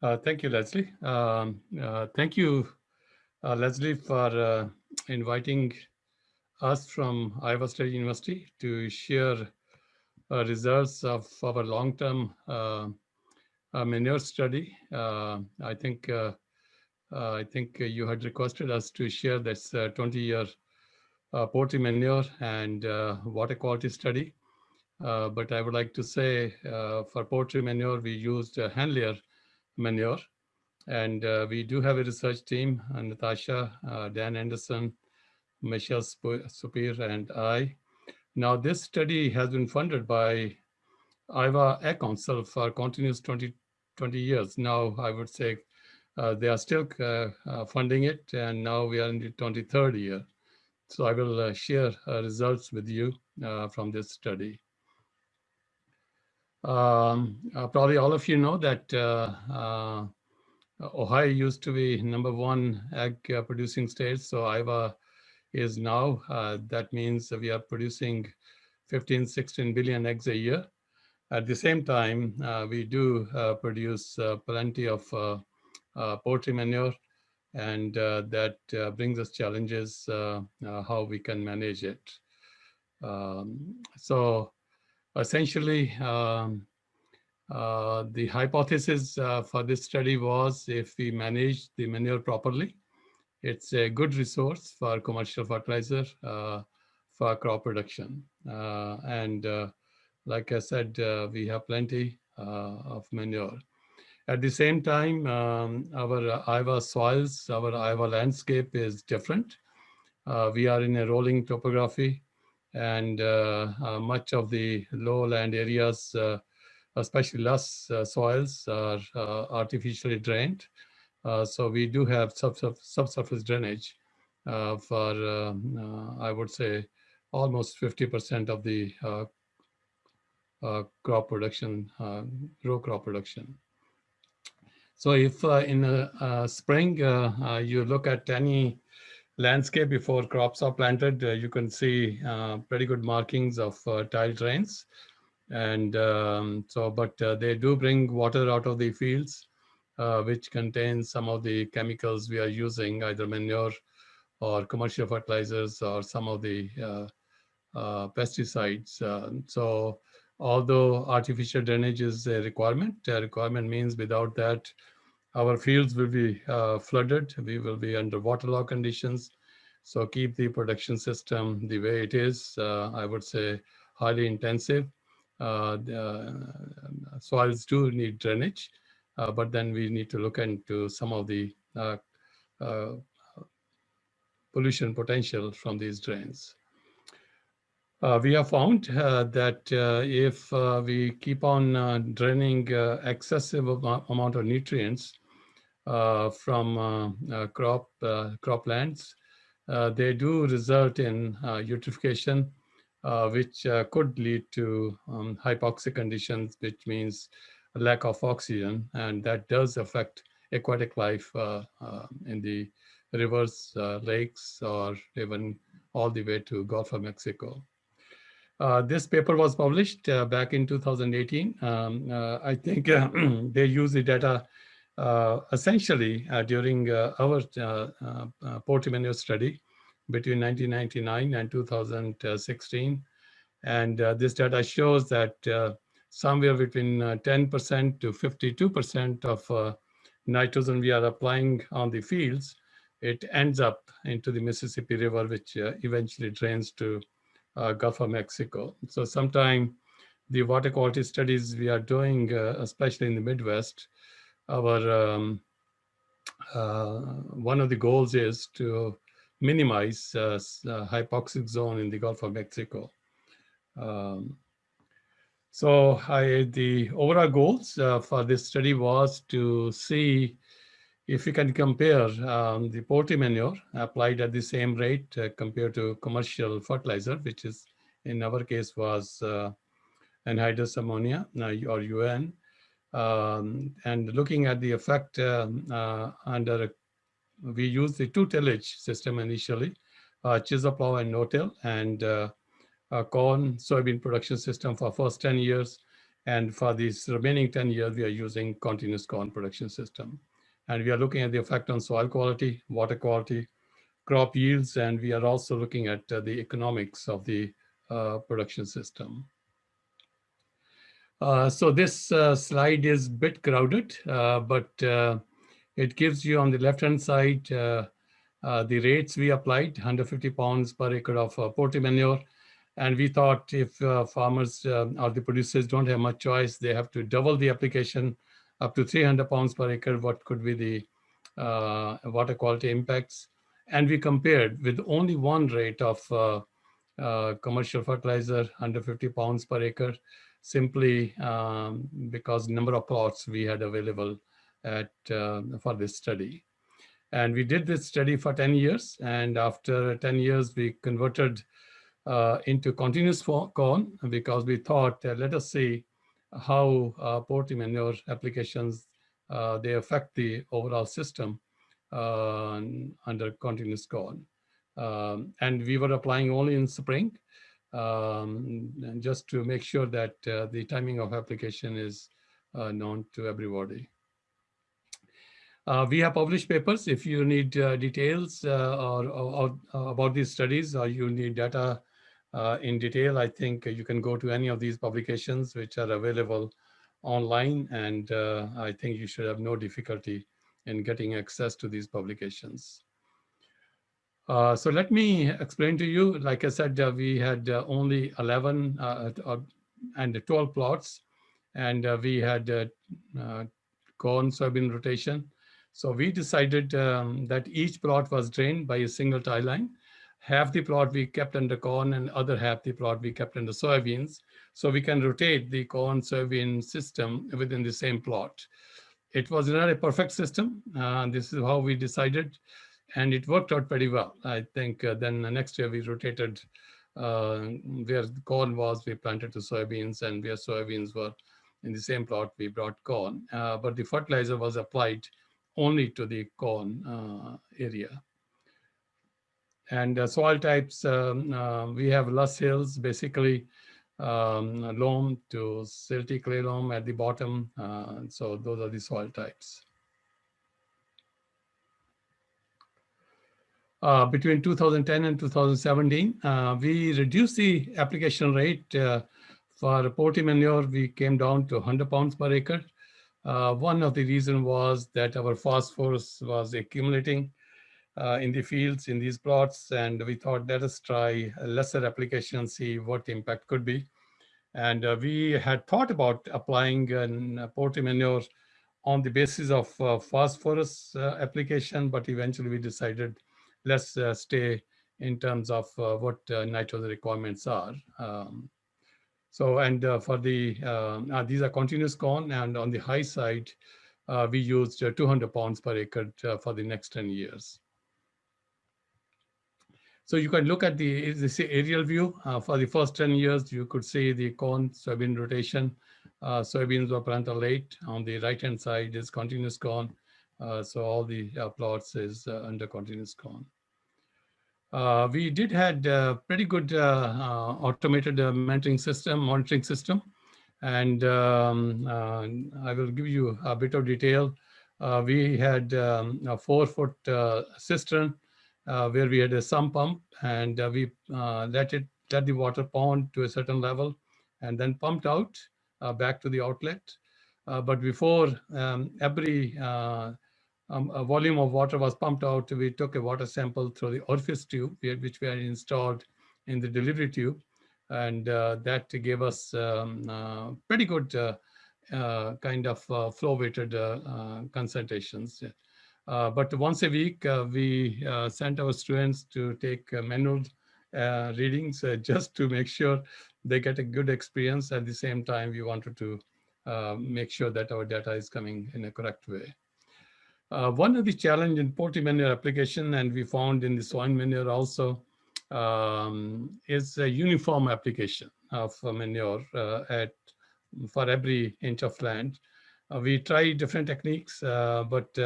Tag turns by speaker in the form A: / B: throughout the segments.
A: Uh, thank you, Leslie. Um, uh, thank you, uh, Leslie, for uh, inviting us from Iowa State University to share uh, results of our long-term uh, manure study. I think I think you had requested us to share this 20-year poultry manure and water quality study. but I would like to say for poultry manure, we used uh, hen layer manure. And uh, we do have a research team, uh, Natasha, uh, Dan Anderson, Michelle Soupir, and I. Now, this study has been funded by Iowa Egg Council for continuous 20, 20 years. Now, I would say uh, they are still uh, uh, funding it, and now we are in the 23rd year. So I will share results with you from this study. Um, uh, probably all of you know that uh, uh, Ohio used to be number one ag producing state. So Iowa is now, that means we are producing 15, 16 billion eggs a year. At the same time, we do produce plenty of poultry manure and uh, that uh, brings us challenges uh, how we can manage it. Um, so essentially, um, uh, the hypothesis uh, for this study was if we manage the manure properly, it's a good resource for commercial fertilizer uh, for crop production. Uh, and uh, like I said, we have plenty of manure. At the same time, um, our Iowa soils, our Iowa landscape is different. we are in a rolling topography and uh, uh, much of the lowland areas, uh, especially less soils, are artificially drained. so we do have subsurface drainage for, I would say, almost 50% of the uh, crop production, uh, row crop production. So if uh, in spring you look at any landscape before crops are planted, uh, you can see uh, pretty good markings of uh, tile drains. And um, so, but uh, they do bring water out of the fields, uh, which contains some of the chemicals we are using, either manure or commercial fertilizers or some of the uh, pesticides. so although artificial drainage is a requirement, a requirement means without that, our fields will be uh, flooded. We will be under waterlogged conditions. So keep the production system the way it is. Uh, I would say highly intensive. Uh, uh, soils do need drainage, uh, but then we need to look into some of the uh, pollution potential from these drains. Uh, we have found uh, that uh, if we keep on draining excessive amount of nutrients, from uh, uh, crop croplands, they do result in eutrophication, which could lead to um, hypoxic conditions, which means lack of oxygen, and that does affect aquatic life in the rivers, lakes, or even all the way to Gulf of Mexico. Uh, this paper was published uh, back in 2018. Um, uh, I think they use the data uh, essentially, uh, during uh, our manure study between 1999 and 2016, and this data shows that somewhere between 10% to 52% of nitrogen we are applying on the fields, it ends up into the Mississippi River, which uh, eventually drains to uh, Gulf of Mexico. So sometime the water quality studies we are doing, uh, especially in the Midwest, our um, uh, one of the goals is to minimize uh, uh, hypoxic zone in the Gulf of Mexico. Um, so I, the overall goals uh, for this study was to see if we can compare um, the poultry manure applied at the same rate uh, compared to commercial fertilizer, which is in our case was uh, anhydrous ammonia or UAN, um, and looking at the effect uh, uh, under, we use the two tillage system initially, uh, chisel plow and no-till, and uh, corn soybean production system for first 10 years. And for these remaining 10 years, we are using continuous corn production system. And we are looking at the effect on soil quality, water quality, crop yields, and we are also looking at uh, the economics of the uh, production system. Uh, so this uh, slide is a bit crowded, uh, but uh, it gives you on the left-hand side the rates we applied, 150 pounds per acre of poultry manure. And we thought if farmers or the producers don't have much choice, they have to double the application up to 300 pounds per acre, what could be the water quality impacts. And we compared with only one rate of uh, uh, commercial fertilizer 150 pounds per acre, simply um, because number of plots we had available at uh, for this study. And we did this study for 10 years. And after 10 years, we converted uh, into continuous corn because we thought, uh, let us see how uh, poultry manure applications, uh, they affect the overall system uh, under continuous corn. Um, and we were applying only in spring um, just to make sure that uh, the timing of application is uh, known to everybody. Uh, we have published papers. If you need uh, details uh, or, or, or, about these studies or you need data uh, in detail, I think you can go to any of these publications which are available online and I think you should have no difficulty in getting access to these publications. Uh, so let me explain to you, like I said, uh, we had uh, only 11 uh, uh, and 12 plots, and we had corn soybean rotation. So we decided um, that each plot was drained by a single tile line. Half the plot we kept under corn and other half the plot we kept under soybeans. So we can rotate the corn soybean system within the same plot. It was not a perfect system. This is how we decided, and it worked out pretty well. I think uh, then the next year we rotated uh, where corn was, we planted the soybeans, and where soybeans were in the same plot, we brought corn. Uh, but the fertilizer was applied only to the corn uh, area. And uh, soil types, um, we have loess hills, basically um, loam to silty clay loam at the bottom. Uh, so those are the soil types. Uh, between 2010 and 2017, uh, we reduced the application rate uh, for poultry manure. We came down to 100 pounds per acre. Uh, one of the reason was that our phosphorus was accumulating uh, in the fields in these plots. And we thought, let us try a lesser application, and see what impact could be. And uh, we had thought about applying an poultry manure on the basis of phosphorus application, but eventually we decided let's uh, stay in terms of uh, what nitrogen requirements are. Um, so, and for the, these are continuous corn and on the high side, we used 200 pounds per acre for the next 10 years. So you can look at the this aerial view uh, for the first 10 years. You could see the corn soybean rotation. Uh, soybeans were planted late. On the right hand side is continuous corn. Uh, so all the uh, plots is uh, under continuous corn. Uh, we did had a pretty good automated monitoring system, monitoring system, and um, I will give you a bit of detail. we had um, a four foot cistern uh, where we had a sump pump and uh, we uh, let it let the water pond to a certain level and then pumped out uh, back to the outlet. Uh, but before um, every uh, um, volume of water was pumped out, we took a water sample through the orifice tube, which we had installed in the delivery tube. And that gave us um, pretty good kind of flow weighted concentrations. Uh, but once a week, uh, we uh, sent our students to take manual readings just to make sure they get a good experience. At the same time, we wanted to make sure that our data is coming in a correct way. Uh, one of the challenge in poultry manure application, and we found in the soil manure also, um, is a uniform application of manure uh, at for every inch of land. Uh, we tried different techniques, but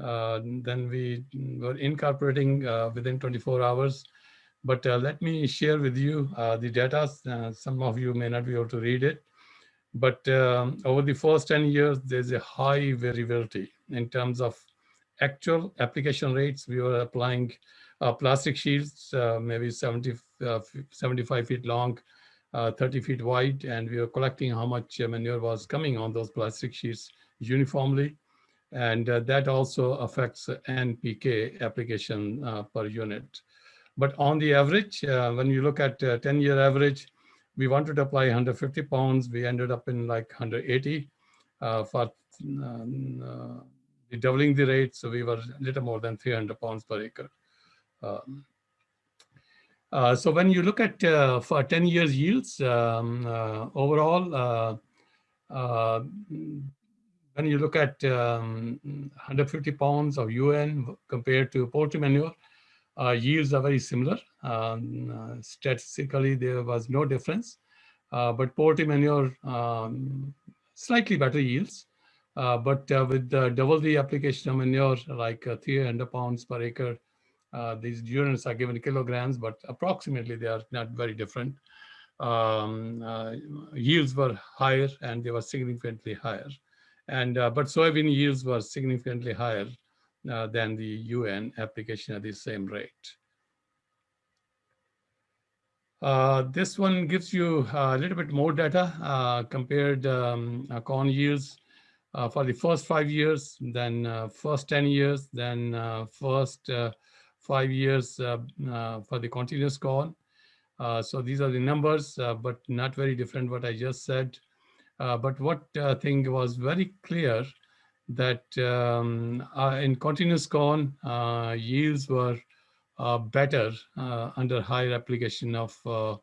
A: uh, then we were incorporating uh, within 24 hours. But uh, let me share with you the data. some of you may not be able to read it. But um, over the first 10 years, there's a high variability in terms of actual application rates. We were applying uh, plastic shields, uh, maybe 70, uh, 75 feet long, uh, 30 feet wide, and we were collecting how much manure was coming on those plastic sheets uniformly. And uh, that also affects NPK application uh, per unit. But on the average, when you look at 10-year average, we wanted to apply 150 pounds. We ended up in like 180 uh, for um, uh, doubling the rate. So we were a little more than 300 pounds per acre. Um, uh, so when you look at uh, for 10 years yields um, uh, overall, uh, when you look at um, 150 pounds of UAN compared to poultry manure, uh, yields are very similar. Um, uh, statistically, there was no difference, uh, but poultry manure um, slightly better yields. Uh, but uh, with double the application of manure, like uh, 300 pounds per acre, these units are given kilograms, but approximately they are not very different. Um, yields were higher and they were significantly higher. And but soybean yields were significantly higher uh, than the UAN application at the same rate. Uh, this one gives you a little bit more data uh, compared um, uh, corn yields uh, for the first five years, then uh, first 10 years, then first five years for the continuous corn. so these are the numbers, but not very different what I just said. but what I think was very clear that um, uh, in continuous corn, uh, yields were uh, better uh, under higher application of uh,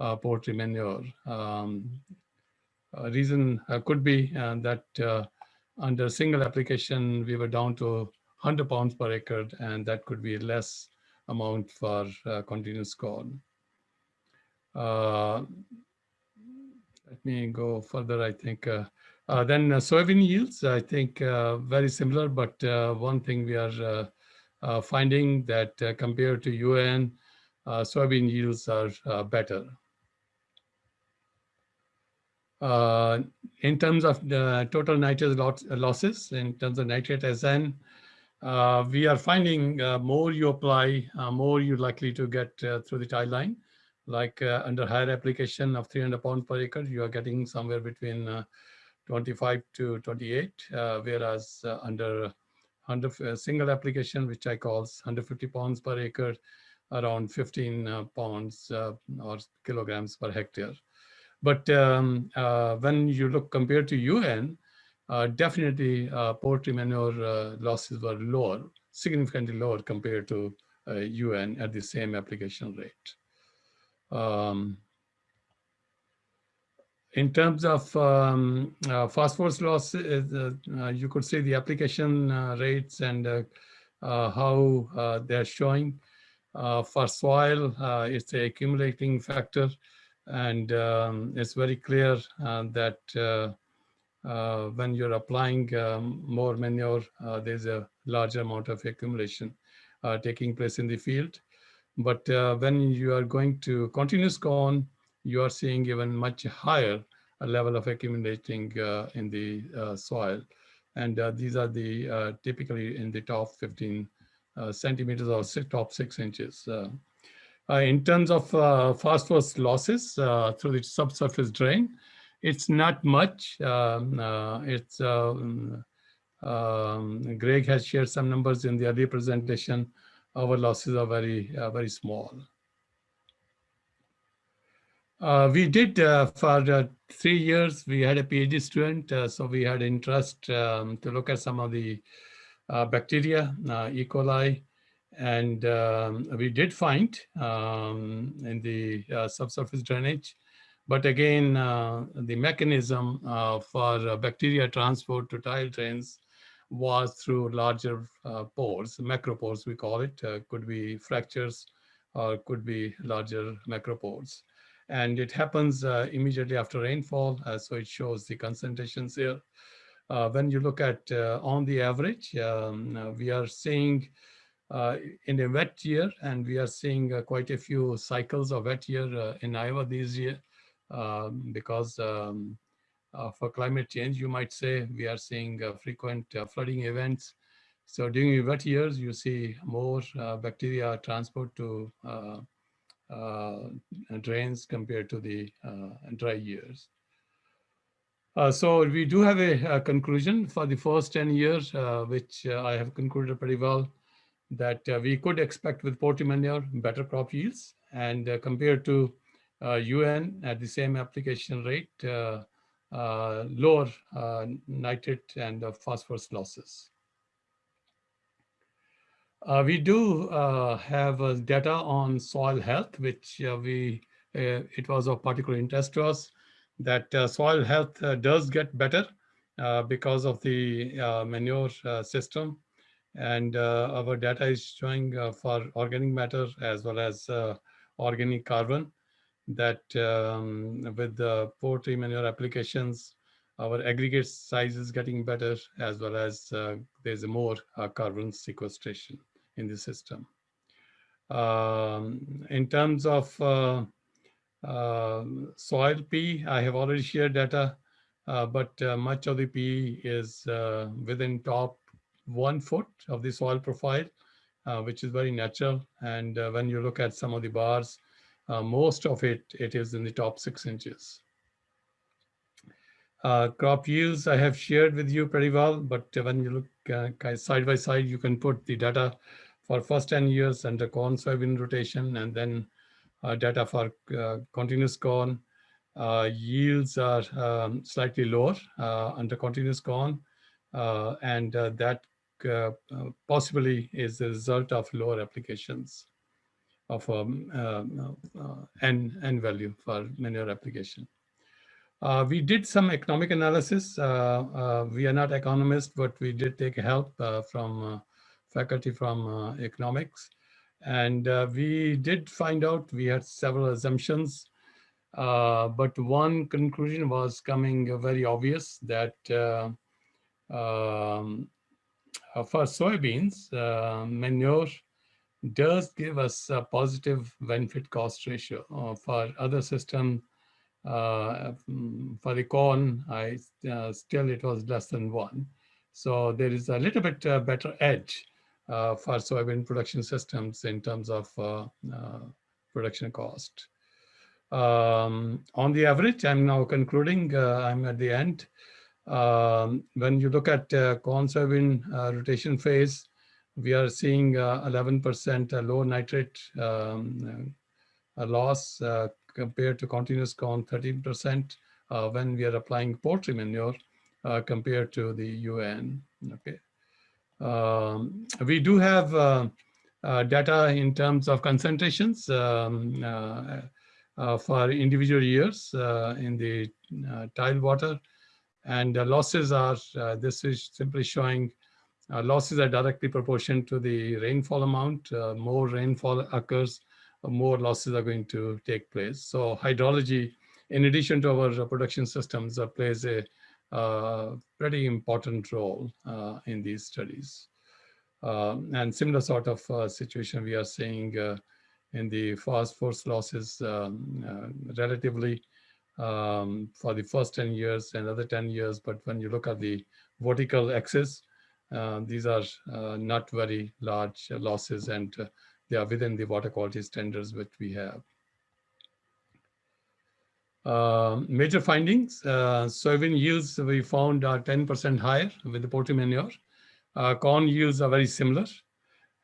A: uh, poultry manure. Um, reason could be that under single application, we were down to 100 pounds per acre, and that could be less amount for continuous corn. let me go further, I think. Uh, then uh, soybean yields, I think uh, very similar, but uh, one thing we are uh, uh, finding that compared to UAN, soybean yields are better. in terms of the total nitrate losses, in terms of nitrate SN, we are finding more you apply, more you're likely to get through the tile line. Like under higher application of 300 pounds per acre, you are getting somewhere between 25 to 28, uh, whereas uh, under under a uh, single application, which I call 150 pounds per acre, around 15 pounds or kilograms per hectare. But um, when you look compared to UAN, uh, definitely uh, poultry manure uh, losses were lower, significantly lower compared to UAN at the same application rate. Um, in terms of um, uh, phosphorus loss, uh, uh, you could see the application uh, rates and uh, uh, how they're showing. for soil, it's a accumulating factor, and um, it's very clear that when you're applying um, more manure, there's a larger amount of accumulation taking place in the field. But when you are going to continuous corn, you are seeing even much higher level of accumulating uh, in the uh, soil. And uh, these are the typically in the top 15 centimeters or six, top six inches. in terms of phosphorus losses through the subsurface drain, it's not much. Um, it's um, Greg has shared some numbers in the earlier presentation. Our losses are very, uh, very small. Uh, we did uh, for uh, three years, we had a PhD student, uh, so we had interest um, to look at some of the uh, bacteria, uh, E. coli, and um, we did find um, in the subsurface drainage. But again, the mechanism for bacteria transport to tile drains was through larger pores, macropores we call it, could be fractures or could be larger macropores and it happens uh, immediately after rainfall. Uh, so it shows the concentrations here. Uh, when you look at uh, on the average, um, uh, we are seeing uh, in a wet year, and we are seeing quite a few cycles of wet year in Iowa this year um, because um, for climate change, you might say we are seeing frequent flooding events. So during wet years, you see more bacteria transport to Uh, drains compared to the uh, dry years. Uh, so we do have a, a, conclusion for the first 10 years, uh, which uh, I have concluded pretty well, that uh, we could expect with Poultry manure better crop yields and compared to UAN at the same application rate, lower nitrate and phosphorus losses. Uh, we do uh, have uh, data on soil health, which we it was of particular interest to us that uh, soil health uh, does get better uh, because of the manure system. And our data is showing for organic matter as well as organic carbon that um, with the poultry manure applications, our aggregate size is getting better as well as uh, there's more uh, carbon sequestration in the system. Um, in terms of uh, uh, soil P, I have already shared data, uh, but uh, much of the P is within top one foot of the soil profile, which is very natural. And when you look at some of the bars, most of it, it is in the top six inches. Uh, crop yields I have shared with you pretty well, but when you look uh, side by side, you can put the data for first 10 years under corn soybean rotation and then uh, data for uh, continuous corn. Uh, yields are um, slightly lower under continuous corn, and that possibly is the result of lower applications of um, uh, n, n value for manure application. Uh, we did some economic analysis. Uh, we are not economists, but we did take help from faculty from economics. And uh, we did find out we had several assumptions, uh, but one conclusion was coming very obvious that uh, um, uh, for soybeans, uh, manure does give us a positive benefit cost ratio. Uh, for other system, for the corn, I still it was less than one. So there is a little bit better edge uh, for soybean production systems in terms of uh, uh, production cost. Um, on the average, I'm now concluding, I'm at the end. Um, when you look at corn soybean rotation phase, we are seeing 11% low nitrate um, loss compared to continuous corn 13% uh, when we are applying poultry manure uh, compared to the UAN. Okay, um, we do have uh, uh, data in terms of concentrations um, uh, uh for individual years uh, in the tile water. And losses are, this is simply showing losses are directly proportional to the rainfall amount. more rainfall occurs, more losses are going to take place. So hydrology, in addition to our production systems, plays a uh, pretty important role uh, in these studies. Uh, and similar sort of uh, situation we are seeing uh, in the phosphorus losses um, relatively um, for the first 10 years, another 10 years. But when you look at the vertical axis, uh, these are uh, not very large losses and uh, they are within the water quality standards which we have. Uh, major findings, uh, soybean yields we found are 10% higher with the poultry manure. Uh, corn yields are very similar,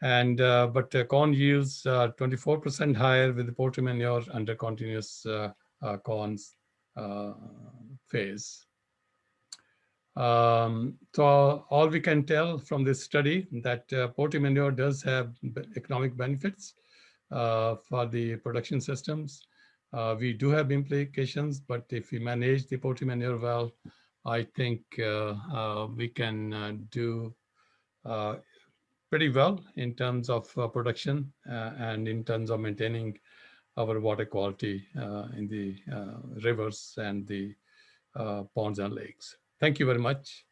A: and uh, but uh, corn yields are 24% higher with the poultry manure under continuous corns phase. Um, so all we can tell from this study that uh, poultry manure does have economic benefits for the production systems. Uh, we do have implications, but if we manage the poultry manure well, I think uh, uh, we can uh, do pretty well in terms of production and in terms of maintaining our water quality in the rivers and the ponds and lakes. Thank you very much.